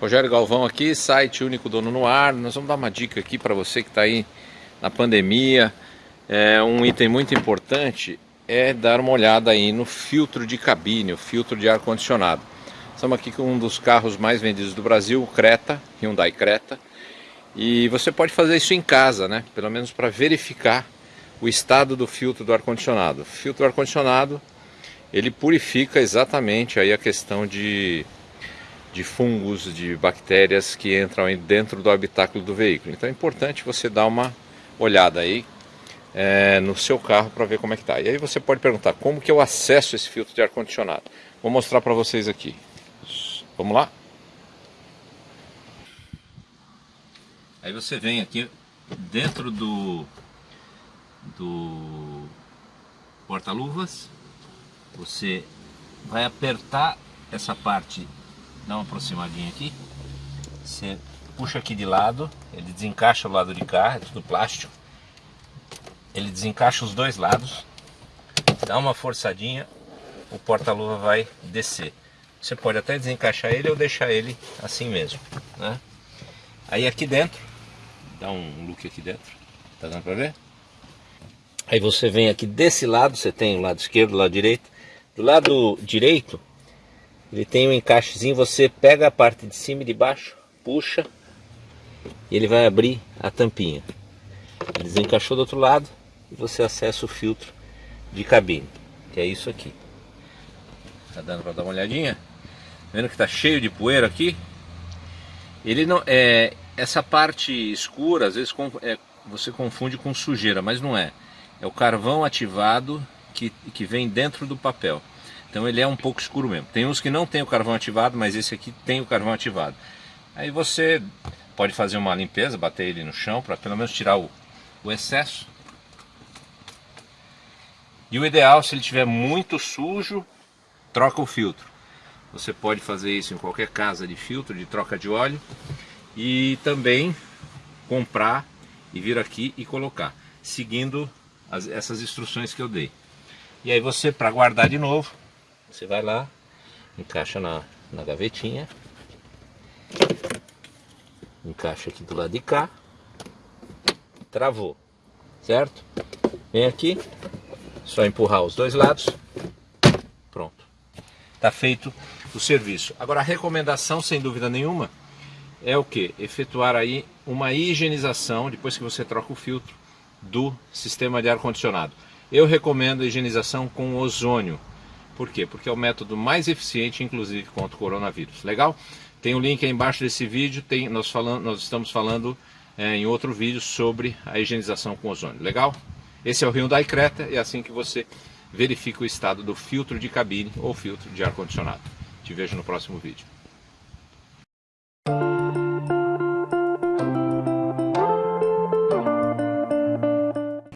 Rogério Galvão aqui, site Único Dono no Ar. Nós vamos dar uma dica aqui para você que está aí na pandemia. É um item muito importante é dar uma olhada aí no filtro de cabine, o filtro de ar-condicionado. Estamos aqui com um dos carros mais vendidos do Brasil, o Creta, Hyundai Creta. E você pode fazer isso em casa, né? Pelo menos para verificar o estado do filtro do ar-condicionado. O filtro do ar-condicionado, ele purifica exatamente aí a questão de de fungos, de bactérias que entram dentro do habitáculo do veículo. Então é importante você dar uma olhada aí é, no seu carro para ver como é que está. E aí você pode perguntar, como que eu acesso esse filtro de ar-condicionado? Vou mostrar para vocês aqui. Vamos lá? Aí você vem aqui dentro do, do porta-luvas, você vai apertar essa parte dá uma aproximadinha aqui. Você puxa aqui de lado, ele desencaixa o lado de cá, é tudo plástico. Ele desencaixa os dois lados, dá uma forçadinha, o porta-luva vai descer. Você pode até desencaixar ele ou deixar ele assim mesmo, né? Aí aqui dentro, dá um look aqui dentro, tá dando pra ver? Aí você vem aqui desse lado, você tem o lado esquerdo, o lado direito. Do lado direito, ele tem um encaixezinho, você pega a parte de cima e de baixo, puxa e ele vai abrir a tampinha. Ele desencaixou do outro lado e você acessa o filtro de cabine, que é isso aqui. Tá dando para dar uma olhadinha? Vendo que tá cheio de poeira aqui? Ele não é essa parte escura, às vezes é, você confunde com sujeira, mas não é. É o carvão ativado que, que vem dentro do papel. Então ele é um pouco escuro mesmo. Tem uns que não tem o carvão ativado, mas esse aqui tem o carvão ativado. Aí você pode fazer uma limpeza, bater ele no chão para pelo menos tirar o, o excesso. E o ideal, se ele estiver muito sujo, troca o filtro. Você pode fazer isso em qualquer casa de filtro, de troca de óleo. E também comprar e vir aqui e colocar, seguindo as, essas instruções que eu dei. E aí você, para guardar de novo, você vai lá, encaixa na, na gavetinha. Encaixa aqui do lado de cá. Travou, certo? Vem aqui, só empurrar os dois lados. Pronto. Tá feito o serviço. Agora a recomendação, sem dúvida nenhuma, é o que? Efetuar aí uma higienização, depois que você troca o filtro, do sistema de ar-condicionado. Eu recomendo a higienização com ozônio. Por quê? Porque é o método mais eficiente, inclusive, contra o coronavírus. Legal? Tem o um link aí embaixo desse vídeo, tem, nós, falando, nós estamos falando é, em outro vídeo sobre a higienização com ozônio. Legal? Esse é o Hyundai Creta, é assim que você verifica o estado do filtro de cabine ou filtro de ar-condicionado. Te vejo no próximo vídeo.